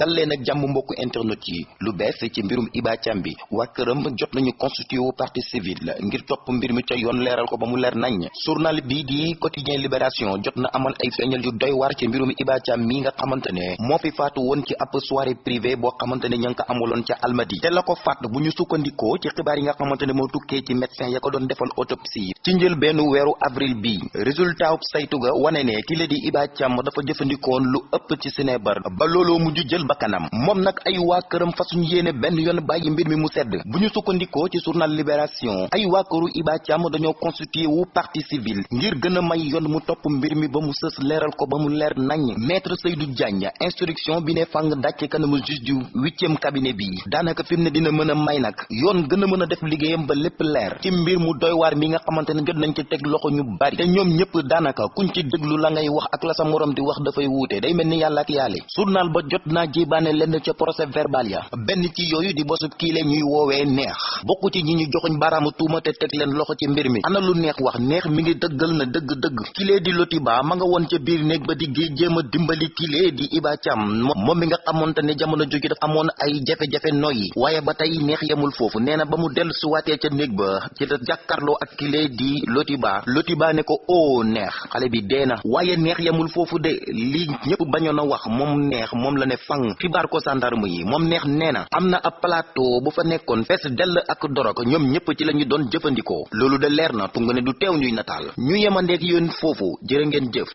dal leen ak jàmm mbokku internet yi lu bees ci mbirum Iba Thiam bi waa këram jot nañu constitué wu partie civile ngir topp mbir mi ca yoon leeral ko ba mu leer nañ journal bi di quotidien libération jot na amal ay feeñal yu doy waar ci mbirum Iba Thiam nga xamante ne moo fi faatu woon ci ab soirée privée boo xamante ne ña ko amaloon ca Almadi te la ko faat bu ñu sukkandikoo ci xibaar yi nga xamante ne moo tukkee ci médecin ya ko doon defal autopsie ci njël benn weeru avril bi résultat saytu ga wane ne ki la di Iba Thiam dafa jëfandikoon lu ëpp ci sinébar ba looloo mujj jël bakkanam. Moom nag ay waa këram fasuñ yéene benn yoon bàyyi mbir mi mu sedd. Bu ñu sukkandikoo ci journal libération ay Iba Thiam dañoo constitué wu partie civile ngir gën a may yoon mu topp mbir mi ba mu sës leeral ko ba mu leer nañ. Maître Seydou Diagne instruction bi ne fang dàcc kanamu juge du huitième cabinet bi. Daanaka fi mu ne dina mën may nag. Yoon gën a def liggéeyam ba lépp leer. Ci mbir mu doy waar mi nga ne jot nañ ci teg loxo ñu bari. Te ñoom ñëpp daanaka kuñ ci la ngay wax ak la sa morom di wax dafay wuute. Day mel ni yàlla ak journal ba jot naa jébaane lenn ca procès verbal ya. Benn ci yooyu di bosub kii le ñuy woowee neex. Bokku ci ñi ñu joxuñ baaraamu tuuma te teg leen loxo ci mbir mi. Ana lu neex wax neex mi ngi dëggal na dëgg-dëgg. Kilee di Lotiba ma nga woon ca biir néeg ba di géej jéem a dimbali kilee di Iba Thiam. Moom mi nga xamoonte ne jamono jóge dafa amoon ay jafe-jafe noyyi. Waaye ba tey neex yemul foofu. Nee na ba mu dellu suwaatee ca néeg ba ci la jàkkarloo ak kilee di Lotiba Lotiba ne ko o neex. Xale bi dee na. Waaye neex yemul foofu de. Li ñëpp bañoon a wax. Moom neex. Moom la ne fang xibaar ko sandarme yi moom neex nee na am na ab plateau bu fa nekkoon fees dell ak dorog ñoom ñëpp ci la ñu doon de leer na ne du teew ñuy nataal. Ñu yemandeek yoon foofu jërë ngeen jëf